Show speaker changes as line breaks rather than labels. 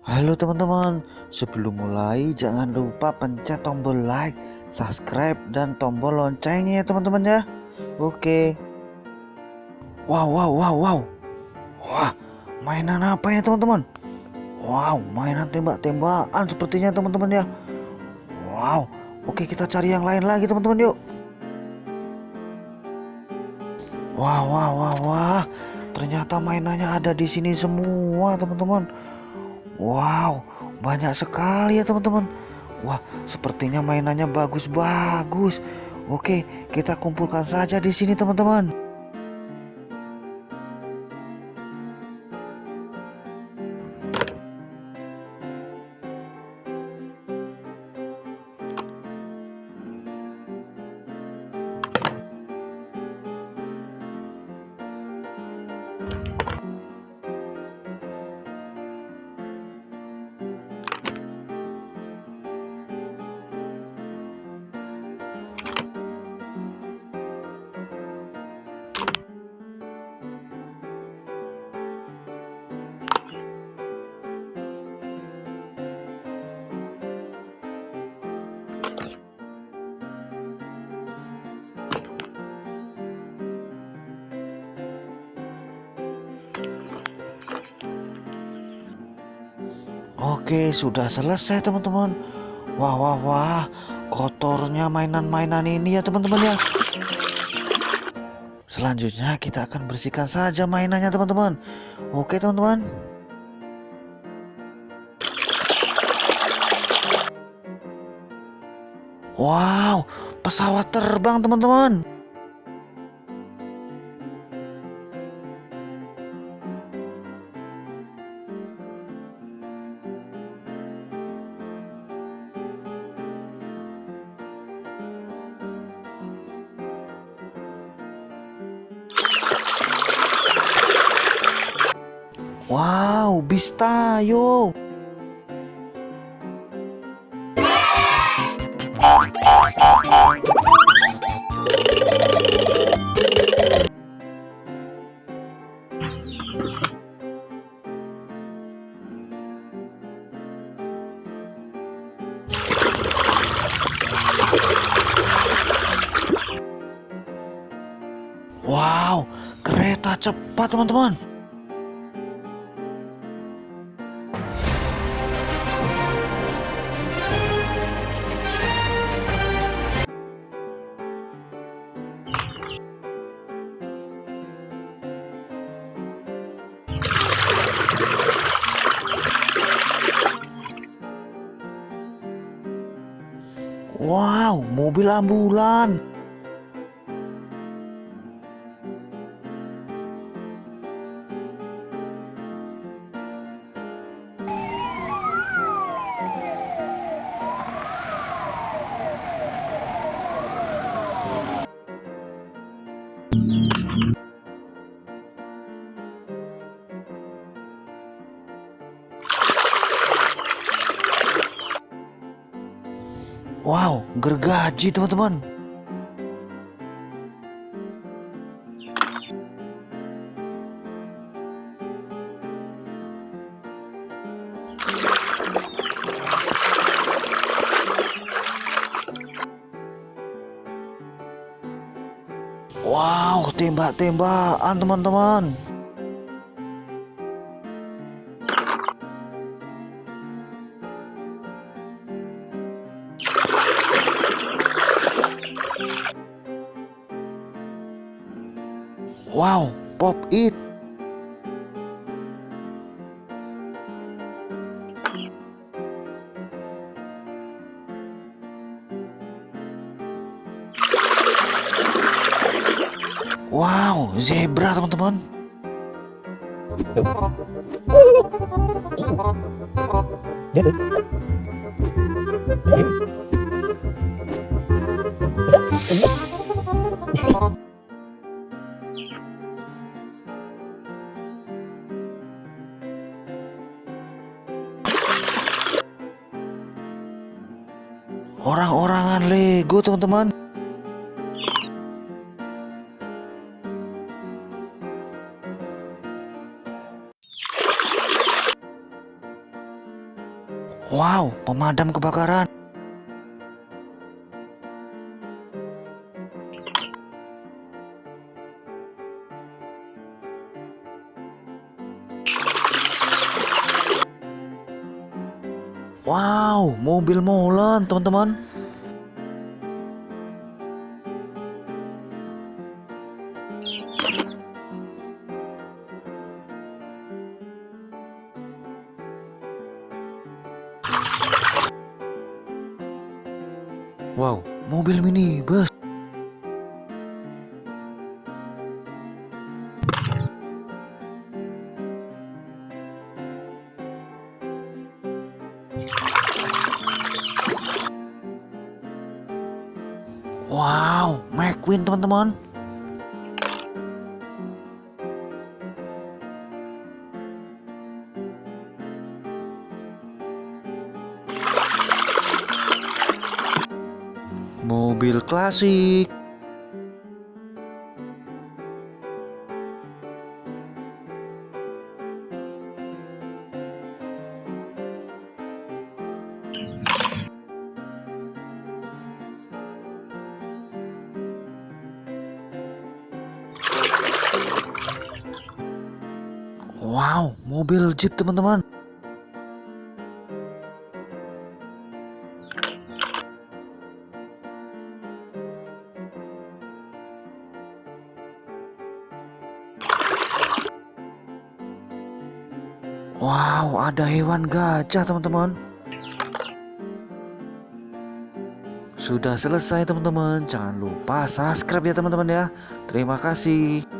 Halo teman-teman, sebelum mulai jangan lupa pencet tombol like, subscribe, dan tombol loncengnya ya teman-teman ya. Oke. Wow, wow, wow, wow. Wah, mainan apa ini teman-teman? Wow, mainan tembak-tembakan sepertinya teman-teman ya. Wow, oke kita cari yang lain lagi teman-teman yuk. Wah, wah, wah, wah. Ternyata mainannya ada di sini semua teman-teman. Wow, banyak sekali ya teman-teman. Wah, sepertinya mainannya bagus-bagus. Oke, kita kumpulkan saja di sini teman-teman. Oke, sudah selesai teman-teman. Wah, wah, wah. Kotornya mainan-mainan ini ya teman-teman ya. Selanjutnya kita akan bersihkan saja mainannya teman-teman. Oke teman-teman. Wow, pesawat terbang teman-teman. Wow, bis tayo. Wow, kereta cepat teman-teman. Wow, mobil ambulan. Wow, gergaji teman-teman. Wow, tembak-tembakan teman-teman. Wow, pop it. Wow, zebra teman-teman. Orang-orangan Lego teman-teman. Wow, pemadam kebakaran. Wow, mobil molen, teman-teman. Wow, mobil mini McQueen teman-teman. Mobil klasik. Wow, mobil Jeep teman-teman. Wow, ada hewan gajah teman-teman. Sudah selesai teman-teman. Jangan lupa subscribe ya teman-teman ya. Terima kasih.